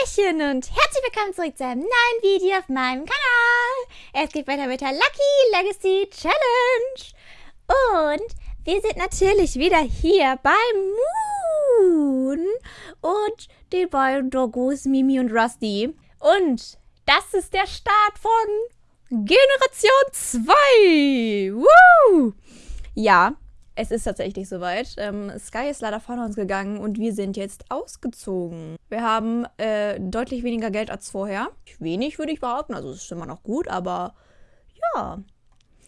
Hallöchen und herzlich willkommen zurück zu einem neuen Video auf meinem Kanal. Es geht weiter mit der Lucky Legacy Challenge. Und wir sind natürlich wieder hier bei Moon und den beiden Doggos Mimi und Rusty. Und das ist der Start von Generation 2. Woo! Ja, es ist tatsächlich soweit. Ähm, Sky ist leider von uns gegangen und wir sind jetzt ausgezogen. Wir haben äh, deutlich weniger Geld als vorher. Wenig würde ich behaupten, also es ist immer noch gut, aber ja.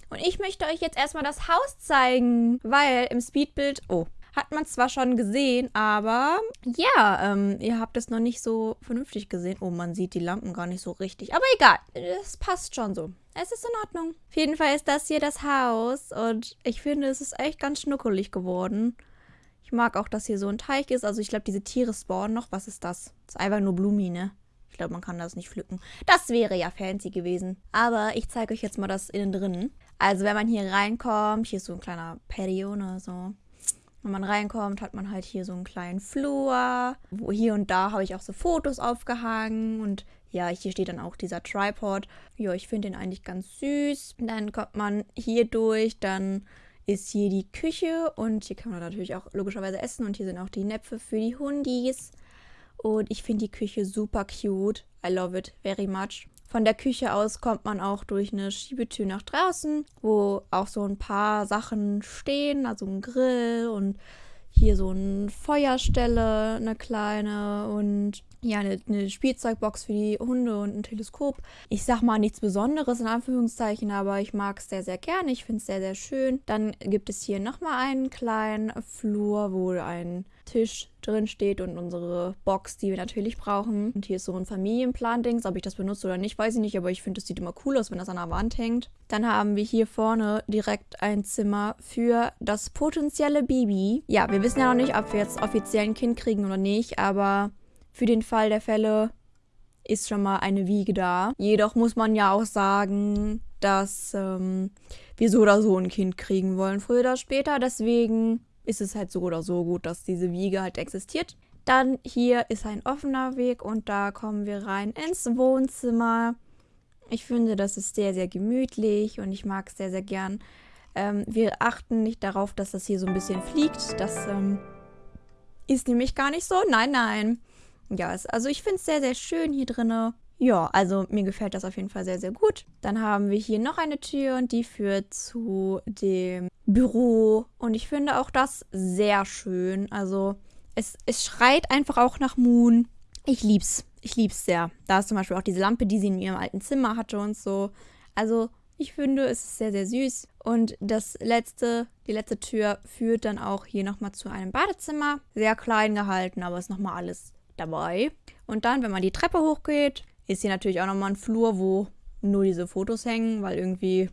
Und ich möchte euch jetzt erstmal das Haus zeigen, weil im Speedbild... Oh, hat man zwar schon gesehen, aber ja, ähm, ihr habt es noch nicht so vernünftig gesehen. Oh, man sieht die Lampen gar nicht so richtig. Aber egal, es passt schon so. Es ist in Ordnung. Auf jeden Fall ist das hier das Haus und ich finde, es ist echt ganz schnuckelig geworden. Ich mag auch, dass hier so ein Teich ist. Also ich glaube, diese Tiere spawnen noch. Was ist das? Das ist einfach nur Blumi, ne? Ich glaube, man kann das nicht pflücken. Das wäre ja fancy gewesen. Aber ich zeige euch jetzt mal das innen drin. Also wenn man hier reinkommt, hier ist so ein kleiner Patio, ne, so. Wenn man reinkommt, hat man halt hier so einen kleinen Flur. Wo hier und da habe ich auch so Fotos aufgehangen. Und ja, hier steht dann auch dieser Tripod. Ja, ich finde den eigentlich ganz süß. Dann kommt man hier durch, dann ist hier die Küche und hier kann man natürlich auch logischerweise essen und hier sind auch die Näpfe für die Hundis. Und ich finde die Küche super cute. I love it very much. Von der Küche aus kommt man auch durch eine Schiebetür nach draußen, wo auch so ein paar Sachen stehen, also ein Grill und hier so eine Feuerstelle, eine kleine und ja, eine, eine, Spielzeugbox für die Hunde und ein Teleskop. Ich sag mal nichts Besonderes in Anführungszeichen, aber ich mag es sehr, sehr gerne. Ich finde es sehr, sehr schön. Dann gibt es hier nochmal einen kleinen Flur, wo ein Tisch drin steht und unsere Box, die wir natürlich brauchen. Und hier ist so ein Familienplan-Dings. Ob ich das benutze oder nicht, weiß ich nicht, aber ich finde, es sieht immer cool aus, wenn das an der Wand hängt. Dann haben wir hier vorne direkt ein Zimmer für das potenzielle Baby. Ja, wir wissen ja noch nicht, ob wir jetzt offiziell ein Kind kriegen oder nicht, aber für den Fall der Fälle ist schon mal eine Wiege da. Jedoch muss man ja auch sagen, dass ähm, wir so oder so ein Kind kriegen wollen, früher oder später. Deswegen ist es halt so oder so gut, dass diese Wiege halt existiert. Dann hier ist ein offener Weg und da kommen wir rein ins Wohnzimmer. Ich finde, das ist sehr, sehr gemütlich und ich mag es sehr, sehr gern. Ähm, wir achten nicht darauf, dass das hier so ein bisschen fliegt. Das ähm, ist nämlich gar nicht so. Nein, nein. Ja, es, also ich finde es sehr, sehr schön hier drin. Ja, also mir gefällt das auf jeden Fall sehr, sehr gut. Dann haben wir hier noch eine Tür und die führt zu dem Büro. Und ich finde auch das sehr schön. Also es, es schreit einfach auch nach Moon. Ich lieb's. Ich lieb's sehr. Da ist zum Beispiel auch diese Lampe, die sie in ihrem alten Zimmer hatte und so. Also ich finde, es ist sehr, sehr süß. Und das letzte, die letzte Tür führt dann auch hier nochmal zu einem Badezimmer. Sehr klein gehalten, aber ist nochmal alles dabei. Und dann, wenn man die Treppe hochgeht, ist hier natürlich auch nochmal ein Flur, wo nur diese Fotos hängen, weil irgendwie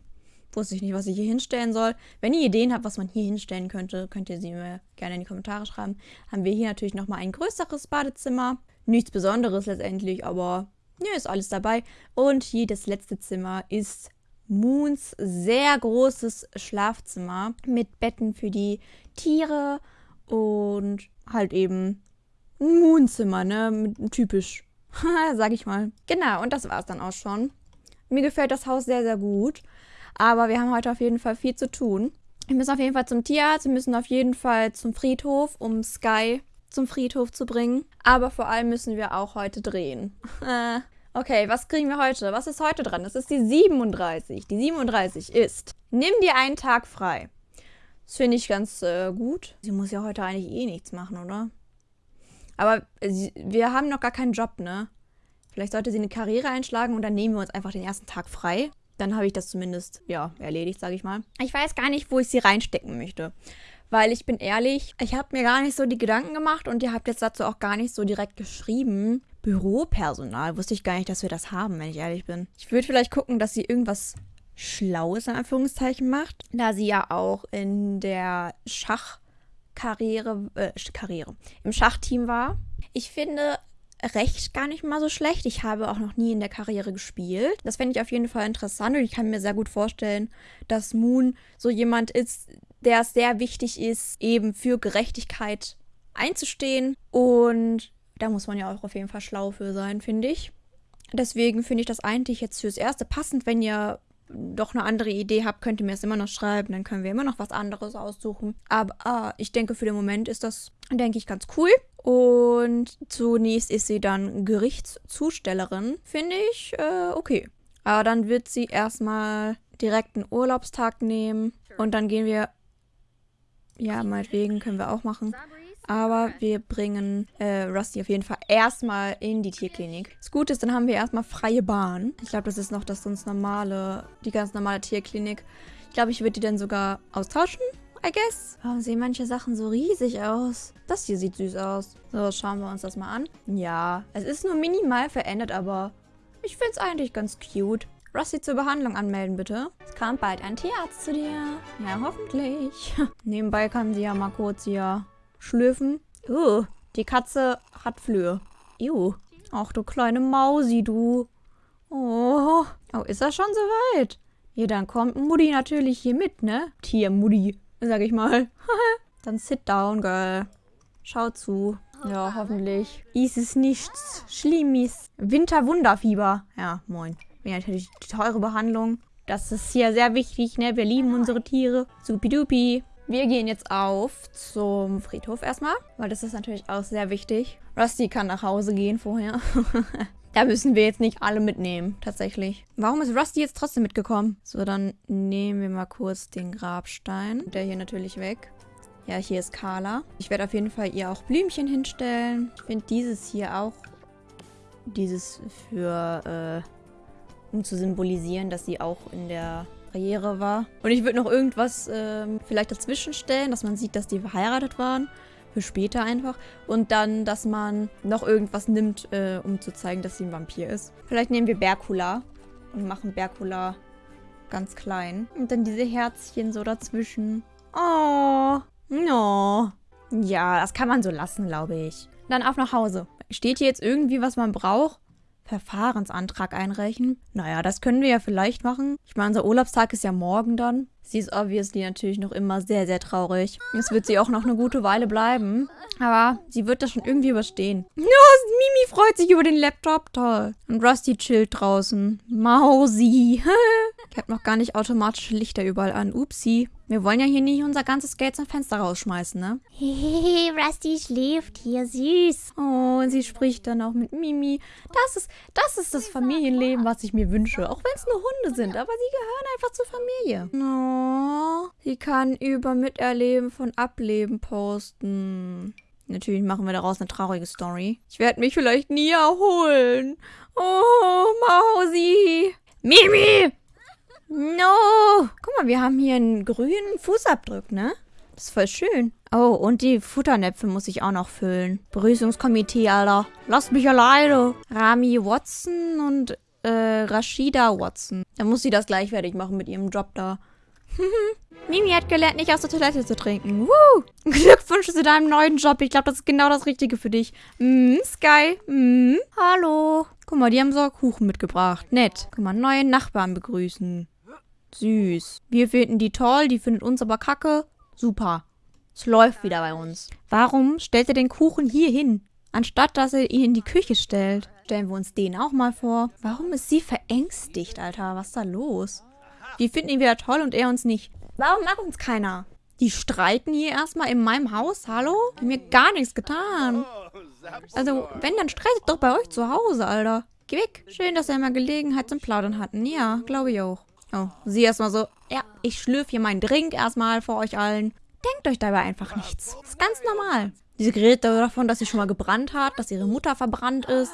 wusste ich nicht, was ich hier hinstellen soll. Wenn ihr Ideen habt, was man hier hinstellen könnte, könnt ihr sie mir gerne in die Kommentare schreiben. Haben wir hier natürlich nochmal ein größeres Badezimmer. Nichts Besonderes letztendlich, aber ja, ist alles dabei. Und hier das letzte Zimmer ist Moons sehr großes Schlafzimmer mit Betten für die Tiere und halt eben ein Moonzimmer, ne? Typisch. Sag ich mal. Genau, und das war es dann auch schon. Mir gefällt das Haus sehr, sehr gut. Aber wir haben heute auf jeden Fall viel zu tun. Wir müssen auf jeden Fall zum Tierarzt, wir müssen auf jeden Fall zum Friedhof, um Sky zum Friedhof zu bringen. Aber vor allem müssen wir auch heute drehen. okay, was kriegen wir heute? Was ist heute dran? Das ist die 37. Die 37 ist, nimm dir einen Tag frei. Das finde ich ganz äh, gut. Sie muss ja heute eigentlich eh nichts machen, oder? Aber wir haben noch gar keinen Job, ne? Vielleicht sollte sie eine Karriere einschlagen und dann nehmen wir uns einfach den ersten Tag frei. Dann habe ich das zumindest, ja, erledigt, sage ich mal. Ich weiß gar nicht, wo ich sie reinstecken möchte. Weil ich bin ehrlich, ich habe mir gar nicht so die Gedanken gemacht und ihr habt jetzt dazu auch gar nicht so direkt geschrieben. Büropersonal, wusste ich gar nicht, dass wir das haben, wenn ich ehrlich bin. Ich würde vielleicht gucken, dass sie irgendwas Schlaues in Anführungszeichen macht, da sie ja auch in der Schach- Karriere, äh, Karriere, im Schachteam war. Ich finde recht gar nicht mal so schlecht. Ich habe auch noch nie in der Karriere gespielt. Das fände ich auf jeden Fall interessant und ich kann mir sehr gut vorstellen, dass Moon so jemand ist, der es sehr wichtig ist, eben für Gerechtigkeit einzustehen und Da muss man ja auch auf jeden Fall schlau für sein, finde ich. Deswegen finde ich das eigentlich jetzt fürs Erste passend. Wenn ihr doch eine andere Idee habt, könnt ihr mir das immer noch schreiben. Dann können wir immer noch was anderes aussuchen. Aber ah, ich denke, für den Moment ist das, denke ich, ganz cool. Und zunächst ist sie dann Gerichtszustellerin. Finde ich äh, okay. Aber dann wird sie erstmal direkt einen Urlaubstag nehmen. Und dann gehen wir. Ja, meinetwegen können wir auch machen. Aber wir bringen äh, Rusty auf jeden Fall erstmal in die Tierklinik. Das Gute ist, dann haben wir erstmal freie Bahn. Ich glaube, das ist noch das sonst normale, die ganz normale Tierklinik. Ich glaube, ich würde die dann sogar austauschen, I guess. Warum sehen manche Sachen so riesig aus? Das hier sieht süß aus. So, schauen wir uns das mal an. Ja, es ist nur minimal verändert, aber ich finde es eigentlich ganz cute. Rusty zur Behandlung anmelden, bitte. Es kommt bald ein Tierarzt zu dir. Ja, hoffentlich. Nebenbei kann sie ja mal kurz hier schlürfen. Uh, die Katze hat Flöhe. Ew. Ach, du kleine Mausi, du. Oh, oh, ist das schon soweit? Ja, dann kommt Mutti natürlich hier mit, ne? Tier-Mutti, sag ich mal. dann sit down, girl. Schau zu. Ja, hoffentlich. Ist es nichts Schlimmes. Winterwunderfieber. Ja, moin. Ja, natürlich die teure Behandlung. Das ist hier sehr wichtig, ne? Wir lieben unsere Tiere. Supidupi. Wir gehen jetzt auf zum Friedhof erstmal, weil das ist natürlich auch sehr wichtig. Rusty kann nach Hause gehen vorher. da müssen wir jetzt nicht alle mitnehmen, tatsächlich. Warum ist Rusty jetzt trotzdem mitgekommen? So, dann nehmen wir mal kurz den Grabstein. Der hier natürlich weg. Ja, hier ist Carla. Ich werde auf jeden Fall ihr auch Blümchen hinstellen. Ich finde dieses hier auch, dieses für, äh, um zu symbolisieren, dass sie auch in der Karriere war. Und ich würde noch irgendwas ähm, vielleicht dazwischen stellen, dass man sieht, dass die verheiratet waren. Für später einfach. Und dann, dass man noch irgendwas nimmt, äh, um zu zeigen, dass sie ein Vampir ist. Vielleicht nehmen wir Berkula und machen Berkula ganz klein. Und dann diese Herzchen so dazwischen. Oh, no. Ja, das kann man so lassen, glaube ich. Dann auf nach Hause. Steht hier jetzt irgendwie, was man braucht? Verfahrensantrag einreichen. Naja, das können wir ja vielleicht machen. Ich meine, unser Urlaubstag ist ja morgen dann. Sie ist obviously natürlich noch immer sehr, sehr traurig. Es wird sie auch noch eine gute Weile bleiben. Aber sie wird das schon irgendwie überstehen. Ja, Mimi freut sich über den Laptop. Toll. Und Rusty chillt draußen. Mausi. ich habe noch gar nicht automatische Lichter überall an. Upsi. Wir wollen ja hier nicht unser ganzes Geld zum Fenster rausschmeißen, ne? Hehehe, Rusty schläft hier, süß. Oh, und sie spricht dann auch mit Mimi. Das ist, das ist das Familienleben, was ich mir wünsche. Auch wenn es nur Hunde sind, aber sie gehören einfach zur Familie. Oh, sie kann über Miterleben von Ableben posten. Natürlich machen wir daraus eine traurige Story. Ich werde mich vielleicht nie erholen. Oh, Mausi. Mimi! No! Guck mal, wir haben hier einen grünen Fußabdruck, ne? Das ist voll schön. Oh, und die Futternäpfe muss ich auch noch füllen. Begrüßungskomitee, Alter. Lasst mich alleine. Rami Watson und äh, Rashida Watson. Da muss sie das gleichwertig machen mit ihrem Job da. Mimi hat gelernt, nicht aus der Toilette zu trinken. Woo! Glückwunsch zu deinem neuen Job. Ich glaube, das ist genau das Richtige für dich. Mm, Sky. Mm. Hallo. Guck mal, die haben so Kuchen mitgebracht. Nett. Guck mal, neue Nachbarn begrüßen. Süß. Wir finden die toll, die findet uns aber kacke. Super. Es läuft wieder bei uns. Warum stellt er den Kuchen hier hin, anstatt dass er ihn in die Küche stellt? Stellen wir uns den auch mal vor. Warum ist sie verängstigt, Alter? Was ist da los? Wir finden ihn wieder toll und er uns nicht. Warum mag uns keiner? Die streiten hier erstmal in meinem Haus, hallo? Die haben mir gar nichts getan. Also, wenn, dann streitet doch bei euch zu Hause, Alter. Geh weg. Schön, dass wir mal Gelegenheit zum Plaudern hatten. Ja, glaube ich auch. Oh, sie erstmal so, ja, ich schlürfe hier meinen Drink erstmal vor euch allen. Denkt euch dabei einfach nichts. Ist ganz normal. Sie redet davon, dass sie schon mal gebrannt hat, dass ihre Mutter verbrannt ist.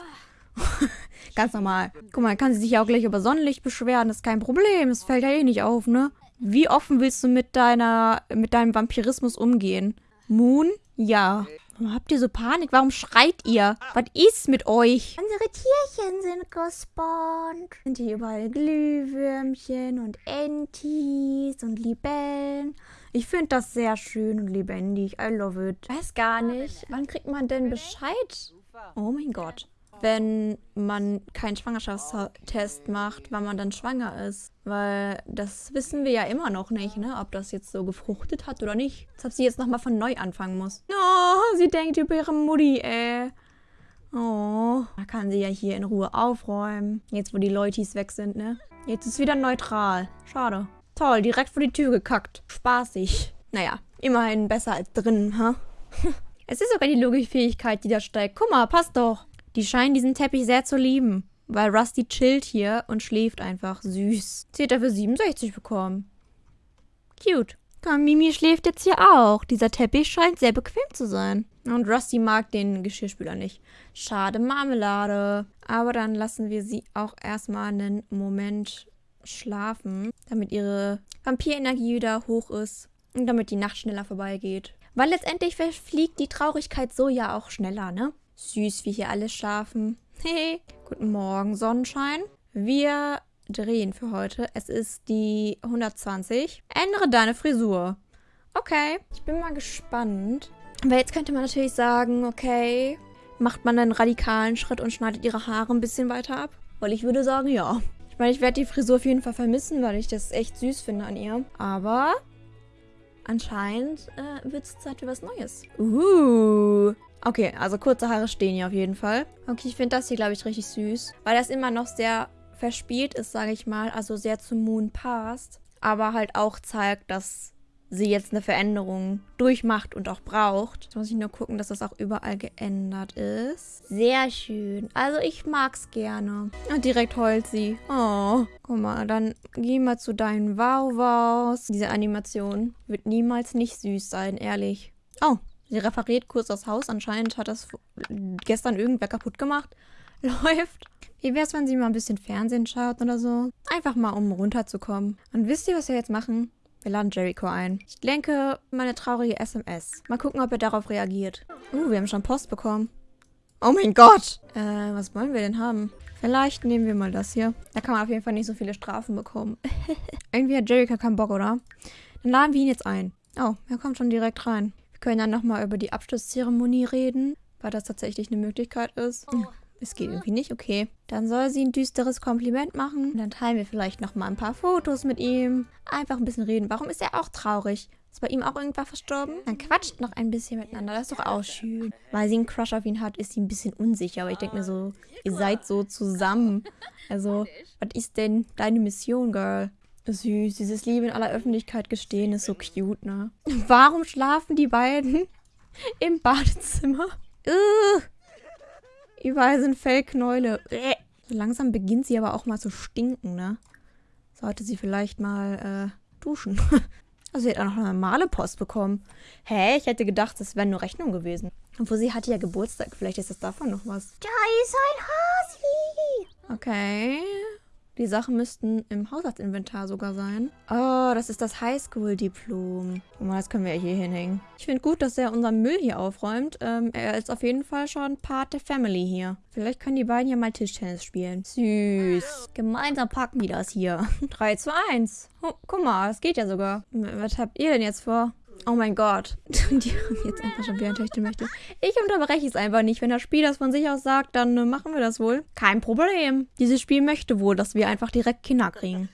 ganz normal. Guck mal, kann sie sich ja auch gleich über Sonnenlicht beschweren. Das ist kein Problem. Das fällt ja eh nicht auf, ne? Wie offen willst du mit deiner, mit deinem Vampirismus umgehen? Moon? Ja. Warum habt ihr so Panik? Warum schreit ihr? Was ist mit euch? Unsere Tierchen sind gespawnt. Sind hier überall Glühwürmchen und Entis und Libellen. Ich finde das sehr schön und lebendig. I love it. Weiß gar nicht. Wann kriegt man denn Bescheid? Oh mein Gott wenn man keinen Schwangerschaftstest macht, wann man dann schwanger ist. Weil das wissen wir ja immer noch nicht, ne? Ob das jetzt so gefruchtet hat oder nicht. Als ob sie jetzt nochmal von neu anfangen muss. Oh, sie denkt über ihre Mutti, ey. Oh, da kann sie ja hier in Ruhe aufräumen. Jetzt, wo die Leutis weg sind, ne? Jetzt ist wieder neutral. Schade. Toll, direkt vor die Tür gekackt. Spaßig. Naja, immerhin besser als drin, ha? es ist sogar die Logikfähigkeit, die da steigt. Guck mal, passt doch. Die scheinen diesen Teppich sehr zu lieben. Weil Rusty chillt hier und schläft einfach süß. Sie hat dafür 67 bekommen. Cute. Komm, Mimi schläft jetzt hier auch. Dieser Teppich scheint sehr bequem zu sein. Und Rusty mag den Geschirrspüler nicht. Schade Marmelade. Aber dann lassen wir sie auch erstmal einen Moment schlafen, damit ihre Vampirenergie wieder hoch ist und damit die Nacht schneller vorbeigeht. Weil letztendlich verfliegt die Traurigkeit so ja auch schneller, ne? Süß, wie hier alle schlafen. Hey, guten Morgen, Sonnenschein. Wir drehen für heute. Es ist die 120. Ändere deine Frisur. Okay, ich bin mal gespannt. Weil jetzt könnte man natürlich sagen, okay, macht man einen radikalen Schritt und schneidet ihre Haare ein bisschen weiter ab? Weil ich würde sagen, ja. Ich meine, ich werde die Frisur auf jeden Fall vermissen, weil ich das echt süß finde an ihr. Aber anscheinend äh, wird es Zeit für was Neues. Uh. Okay, also kurze Haare stehen hier auf jeden Fall. Okay, ich finde das hier, glaube ich, richtig süß. Weil das immer noch sehr verspielt ist, sage ich mal. Also sehr zu Moon passt. Aber halt auch zeigt, dass sie jetzt eine Veränderung durchmacht und auch braucht. Jetzt muss ich nur gucken, dass das auch überall geändert ist. Sehr schön. Also ich mag's gerne. Und direkt heult sie. Oh, guck mal, dann geh mal zu deinen Wow-Wows. Diese Animation wird niemals nicht süß sein, ehrlich. Oh, sie referiert kurz das Haus. Anscheinend hat das gestern irgendwer kaputt gemacht. Läuft. Wie wäre es, wenn sie mal ein bisschen Fernsehen schaut oder so? Einfach mal, um runterzukommen. Und wisst ihr, was wir jetzt machen? Wir laden Jericho ein. Ich lenke meine traurige SMS. Mal gucken, ob er darauf reagiert. Uh, wir haben schon Post bekommen. Oh mein Gott! Äh, was wollen wir denn haben? Vielleicht nehmen wir mal das hier. Da kann man auf jeden Fall nicht so viele Strafen bekommen. Irgendwie hat Jericho keinen Bock, oder? Dann laden wir ihn jetzt ein. Oh, er kommt schon direkt rein. Wir können dann nochmal über die Abschlusszeremonie reden, weil das tatsächlich eine Möglichkeit ist. Oh. Es geht irgendwie nicht, okay. Dann soll sie ein düsteres Kompliment machen. Und dann teilen wir vielleicht noch mal ein paar Fotos mit ihm. Einfach ein bisschen reden. Warum ist er auch traurig? Ist bei ihm auch irgendwas verstorben? Dann quatscht noch ein bisschen miteinander. Das ist doch auch schön. Weil sie einen Crush auf ihn hat, ist sie ein bisschen unsicher. Aber ich denke mir so, ihr seid so zusammen. Also, was ist denn deine Mission, Girl? Süß, dieses Liebe in aller Öffentlichkeit gestehen ist so cute, ne? Warum schlafen die beiden im Badezimmer? Ugh. Überall sind Fellknäule. So langsam beginnt sie aber auch mal zu stinken, ne? Sollte sie vielleicht mal äh, duschen. also sie hat auch noch eine normale Post bekommen. Hä? Ich hätte gedacht, das wäre nur Rechnung gewesen. Obwohl sie hatte ja Geburtstag. Vielleicht ist das davon noch was. Da ist ein Hasi. Okay. Die Sachen müssten im Haushaltsinventar sogar sein. Oh, das ist das Highschool-Diplom. Oh, das können wir hier hinhängen. Ich finde gut, dass er unseren Müll hier aufräumt. Ähm, er ist auf jeden Fall schon Part der Family hier. Vielleicht können die beiden ja mal Tischtennis spielen. Süß. Gemeinsam packen die das hier. 3 zu 1. Oh, guck mal, das geht ja sogar. Was habt ihr denn jetzt vor? Oh mein Gott. Die haben jetzt einfach schon wieder ein Töchtermöchte. Ich unterbreche es einfach nicht. Wenn das Spiel das von sich aus sagt, dann äh, machen wir das wohl. Kein Problem. Dieses Spiel möchte wohl, dass wir einfach direkt Kinder kriegen.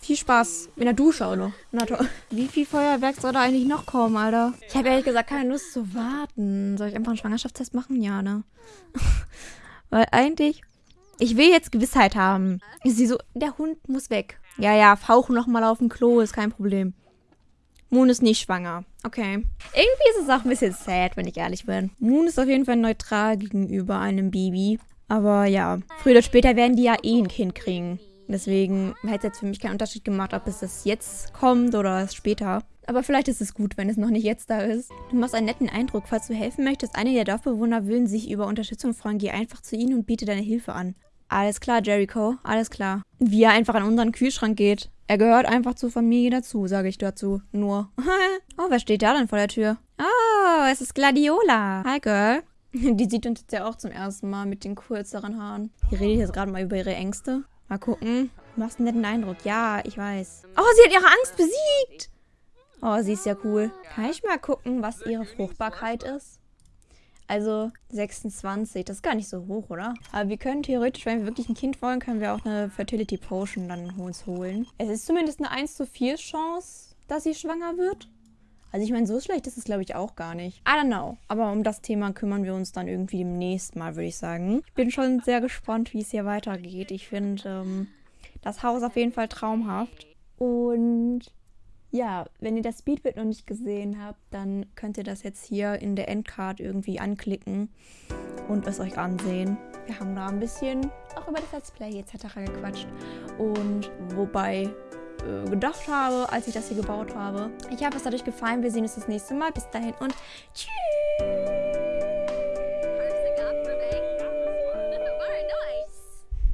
Viel Spaß. In der Dusche auch noch. Na toll. Wie viel Feuerwerk soll da eigentlich noch kommen, Alter? Ich habe ehrlich gesagt keine Lust zu warten. Soll ich einfach einen Schwangerschaftstest machen? Ja, ne? Weil eigentlich... Ich will jetzt Gewissheit haben. Ich sehe so, der Hund muss weg. Ja, ja, fauchen noch mal auf dem Klo, ist kein Problem. Moon ist nicht schwanger. Okay. Irgendwie ist es auch ein bisschen sad, wenn ich ehrlich bin. Moon ist auf jeden Fall neutral gegenüber einem Baby. Aber ja, früher oder später werden die ja eh ein Kind kriegen. Deswegen hätte es jetzt für mich keinen Unterschied gemacht, ob es das jetzt kommt oder später. Aber vielleicht ist es gut, wenn es noch nicht jetzt da ist. Du machst einen netten Eindruck. Falls du helfen möchtest, einige der Dorfbewohner würden sich über Unterstützung freuen. Geh einfach zu ihnen und biete deine Hilfe an. Alles klar, Jericho. Alles klar. Wie er einfach an unseren Kühlschrank geht. Er gehört einfach zur Familie dazu, sage ich dazu. Nur. oh, wer steht da denn vor der Tür? Oh, es ist Gladiola. Hi, Girl. Die sieht uns jetzt ja auch zum ersten Mal mit den kürzeren Haaren. Die redet jetzt gerade mal über ihre Ängste. Mal gucken. Du machst einen netten Eindruck. Ja, ich weiß. Oh, sie hat ihre Angst besiegt. Oh, sie ist ja cool. Kann ich mal gucken, was ihre Fruchtbarkeit ist? Also 26, das ist gar nicht so hoch, oder? Aber wir können theoretisch, wenn wir wirklich ein Kind wollen, können wir auch eine Fertility Potion dann uns holen. Es ist zumindest eine 1 zu 4 Chance, dass sie schwanger wird. Also ich meine, so schlecht ist es, glaube ich, auch gar nicht. I don't know. Aber um das Thema kümmern wir uns dann irgendwie demnächst mal, würde ich sagen. Ich bin schon sehr gespannt, wie es hier weitergeht. Ich finde ähm, das Haus auf jeden Fall traumhaft. Und ja, wenn ihr das Speedbit noch nicht gesehen habt, dann könnt ihr das jetzt hier in der Endcard irgendwie anklicken und es euch ansehen. Wir haben da ein bisschen auch über das Let's Play etc. gequatscht. Und wobei äh, gedacht habe, als ich das hier gebaut habe. Ich hoffe, es hat euch gefallen. Wir sehen uns das nächste Mal. Bis dahin und tschüss.